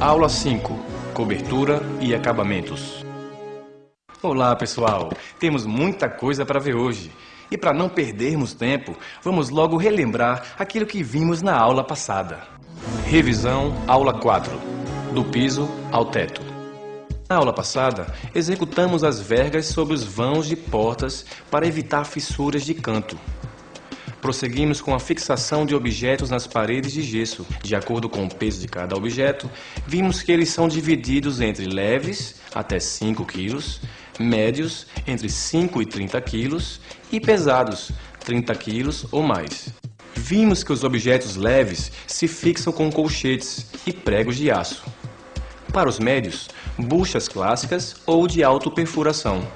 Aula 5. Cobertura e acabamentos. Olá, pessoal. Temos muita coisa para ver hoje. E para não perdermos tempo, vamos logo relembrar aquilo que vimos na aula passada. Revisão, aula 4. Do piso ao teto. Na aula passada, executamos as vergas sobre os vãos de portas para evitar fissuras de canto. Prosseguimos com a fixação de objetos nas paredes de gesso. De acordo com o peso de cada objeto, vimos que eles são divididos entre leves, até 5 kg, médios, entre 5 e 30 kg, e pesados, 30 kg ou mais. Vimos que os objetos leves se fixam com colchetes e pregos de aço. Para os médios, buchas clássicas ou de autoperfuração.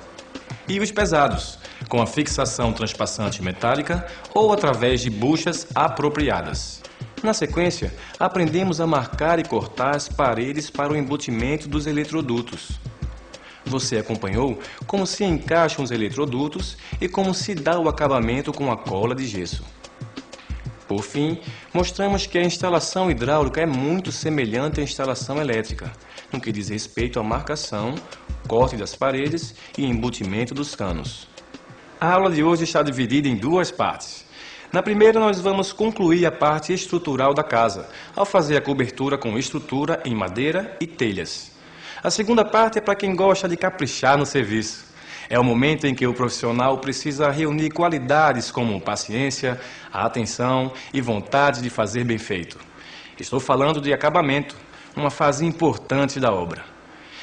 E os pesados, com a fixação transpassante metálica ou através de buchas apropriadas. Na sequência, aprendemos a marcar e cortar as paredes para o embutimento dos eletrodutos. Você acompanhou como se encaixam os eletrodutos e como se dá o acabamento com a cola de gesso. Por fim, mostramos que a instalação hidráulica é muito semelhante à instalação elétrica, no que diz respeito à marcação, corte das paredes e embutimento dos canos. A aula de hoje está dividida em duas partes. Na primeira, nós vamos concluir a parte estrutural da casa, ao fazer a cobertura com estrutura em madeira e telhas. A segunda parte é para quem gosta de caprichar no serviço. É o momento em que o profissional precisa reunir qualidades como paciência, atenção e vontade de fazer bem feito. Estou falando de acabamento, uma fase importante da obra.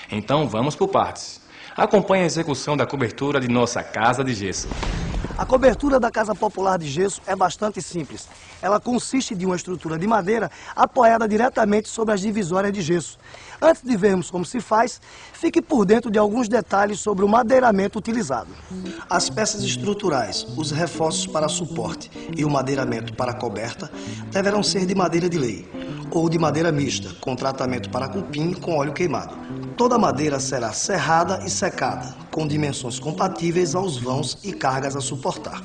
Então vamos por partes. Acompanhe a execução da cobertura de nossa casa de gesso. A cobertura da casa popular de gesso é bastante simples. Ela consiste de uma estrutura de madeira apoiada diretamente sobre as divisórias de gesso. Antes de vermos como se faz, fique por dentro de alguns detalhes sobre o madeiramento utilizado. As peças estruturais, os reforços para suporte e o madeiramento para coberta deverão ser de madeira de lei ou de madeira mista, com tratamento para cupim com óleo queimado. Toda a madeira será serrada e secada, com dimensões compatíveis aos vãos e cargas a suportar.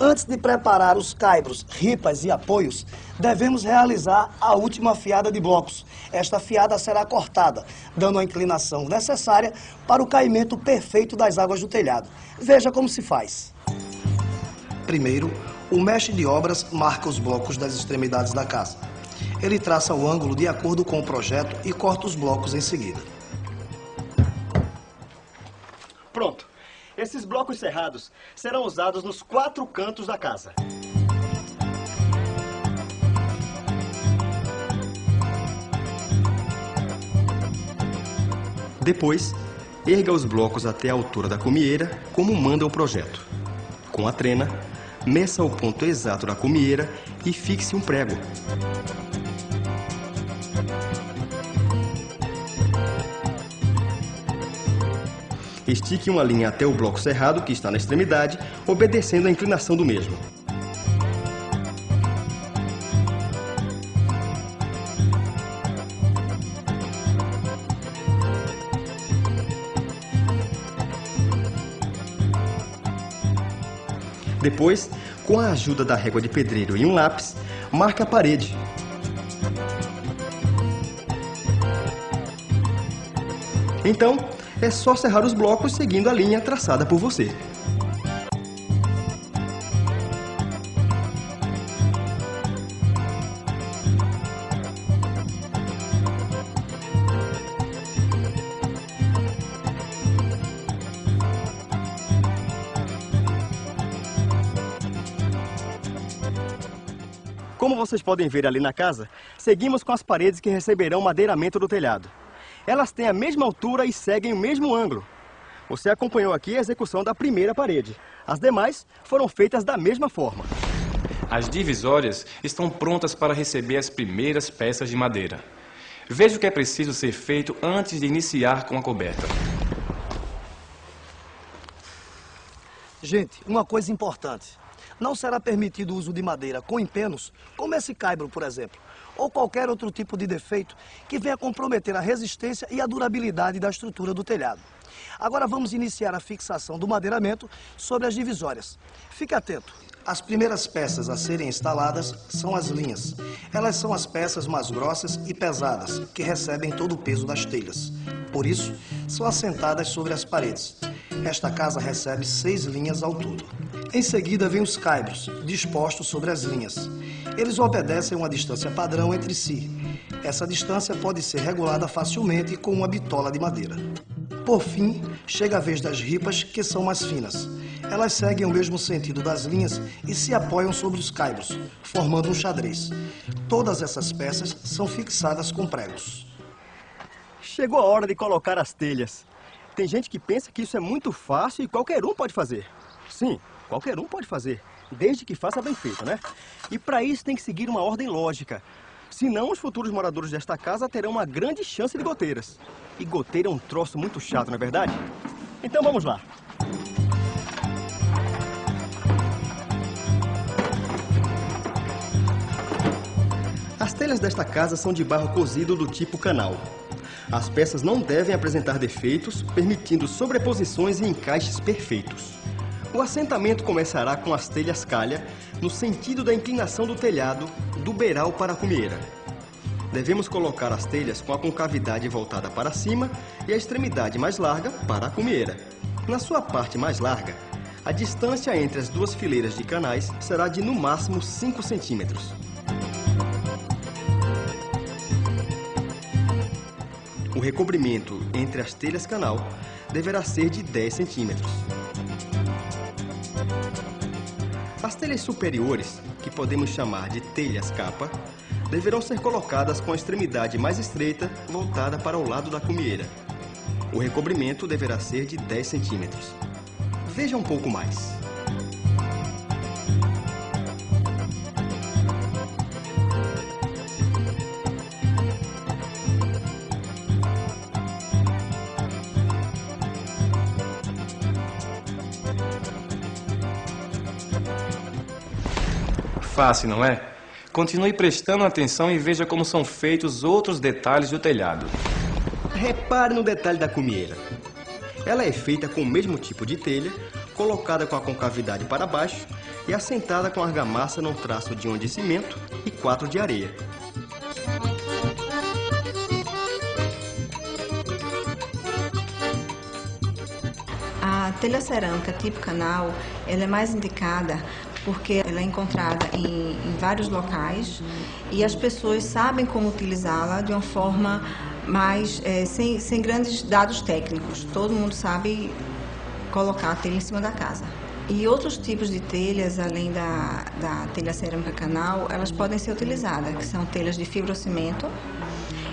Antes de preparar os caibros, ripas e apoios, devemos realizar a última fiada de blocos. Esta fiada será cortada, dando a inclinação necessária para o caimento perfeito das águas do telhado. Veja como se faz. Primeiro, o mestre de obras marca os blocos das extremidades da casa. Ele traça o ângulo de acordo com o projeto e corta os blocos em seguida. Pronto. Esses blocos cerrados serão usados nos quatro cantos da casa. Depois, erga os blocos até a altura da cumieira, como manda o projeto. Com a trena, meça o ponto exato da cumieira e fixe um prego. Estique uma linha até o bloco cerrado, que está na extremidade, obedecendo a inclinação do mesmo. Depois, com a ajuda da régua de pedreiro e um lápis, marca a parede. Então, é só serrar os blocos seguindo a linha traçada por você. Como vocês podem ver ali na casa, seguimos com as paredes que receberão madeiramento do telhado. Elas têm a mesma altura e seguem o mesmo ângulo. Você acompanhou aqui a execução da primeira parede. As demais foram feitas da mesma forma. As divisórias estão prontas para receber as primeiras peças de madeira. Veja o que é preciso ser feito antes de iniciar com a coberta. Gente, uma coisa importante. Não será permitido o uso de madeira com empenos, como esse caibro, por exemplo, ou qualquer outro tipo de defeito que venha comprometer a resistência e a durabilidade da estrutura do telhado. Agora vamos iniciar a fixação do madeiramento sobre as divisórias. Fique atento. As primeiras peças a serem instaladas são as linhas. Elas são as peças mais grossas e pesadas, que recebem todo o peso das telhas. Por isso, são assentadas sobre as paredes. Esta casa recebe seis linhas ao todo. Em seguida vem os caibros, dispostos sobre as linhas. Eles obedecem uma distância padrão entre si. Essa distância pode ser regulada facilmente com uma bitola de madeira. Por fim, chega a vez das ripas, que são mais finas. Elas seguem o mesmo sentido das linhas e se apoiam sobre os caibros, formando um xadrez. Todas essas peças são fixadas com pregos. Chegou a hora de colocar as telhas. Tem gente que pensa que isso é muito fácil e qualquer um pode fazer. Sim, qualquer um pode fazer, desde que faça bem feito, né? E para isso tem que seguir uma ordem lógica. Senão, os futuros moradores desta casa terão uma grande chance de goteiras. E goteira é um troço muito chato, não é verdade? Então vamos lá. As telhas desta casa são de barro cozido do tipo canal. As peças não devem apresentar defeitos, permitindo sobreposições e encaixes perfeitos. O assentamento começará com as telhas calha, no sentido da inclinação do telhado, do beiral para a cumieira. Devemos colocar as telhas com a concavidade voltada para cima e a extremidade mais larga para a cumieira. Na sua parte mais larga, a distância entre as duas fileiras de canais será de no máximo 5 centímetros. O recobrimento entre as telhas canal deverá ser de 10 centímetros. As telhas superiores, que podemos chamar de telhas capa, deverão ser colocadas com a extremidade mais estreita voltada para o lado da cumieira. O recobrimento deverá ser de 10 centímetros. Veja um pouco mais. Fácil, não é? Continue prestando atenção e veja como são feitos outros detalhes do telhado. Repare no detalhe da cumieira. Ela é feita com o mesmo tipo de telha, colocada com a concavidade para baixo e assentada com argamassa num traço de um de cimento e quatro de areia. A telha cerâmica tipo canal, ela é mais indicada porque ela é encontrada em, em vários locais e as pessoas sabem como utilizá-la de uma forma mais é, sem, sem grandes dados técnicos. Todo mundo sabe colocar a telha em cima da casa. E outros tipos de telhas, além da, da telha cerâmica canal, elas podem ser utilizadas, que são telhas de fibrocimento,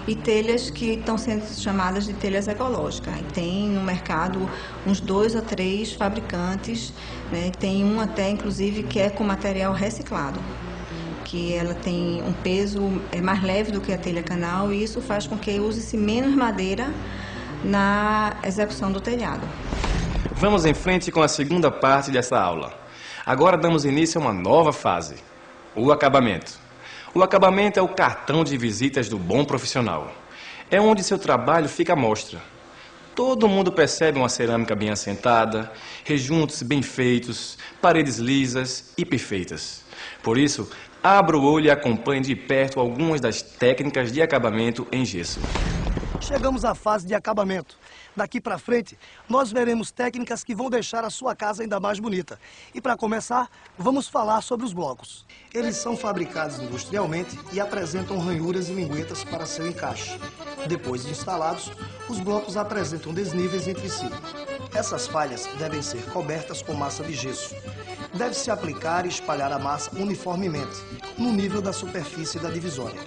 e telhas que estão sendo chamadas de telhas ecológicas. E tem no mercado uns dois a três fabricantes, né? tem um até inclusive que é com material reciclado que ela tem um peso é mais leve do que a telha canal e isso faz com que use-se menos madeira na execução do telhado. Vamos em frente com a segunda parte dessa aula. Agora damos início a uma nova fase, o acabamento. O acabamento é o cartão de visitas do bom profissional. É onde seu trabalho fica à mostra. Todo mundo percebe uma cerâmica bem assentada, rejuntos bem feitos, paredes lisas e perfeitas. Por isso, abra o olho e acompanhe de perto algumas das técnicas de acabamento em gesso. Chegamos à fase de acabamento. Daqui para frente, nós veremos técnicas que vão deixar a sua casa ainda mais bonita. E para começar, vamos falar sobre os blocos. Eles são fabricados industrialmente e apresentam ranhuras e linguetas para seu encaixe. Depois de instalados, os blocos apresentam desníveis entre si. Essas falhas devem ser cobertas com massa de gesso. Deve-se aplicar e espalhar a massa uniformemente, no nível da superfície da divisória.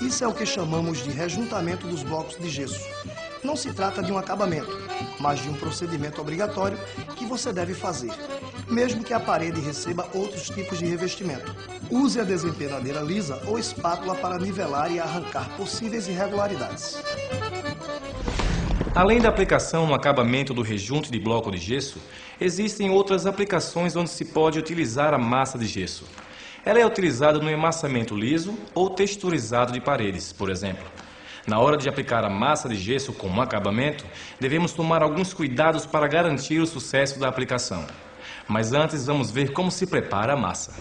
Isso é o que chamamos de rejuntamento dos blocos de gesso. Não se trata de um acabamento, mas de um procedimento obrigatório que você deve fazer, mesmo que a parede receba outros tipos de revestimento. Use a desempenadeira lisa ou espátula para nivelar e arrancar possíveis irregularidades. Além da aplicação no acabamento do rejunte de bloco de gesso, existem outras aplicações onde se pode utilizar a massa de gesso. Ela é utilizada no emassamento liso ou texturizado de paredes, por exemplo. Na hora de aplicar a massa de gesso como acabamento, devemos tomar alguns cuidados para garantir o sucesso da aplicação. Mas antes vamos ver como se prepara a massa.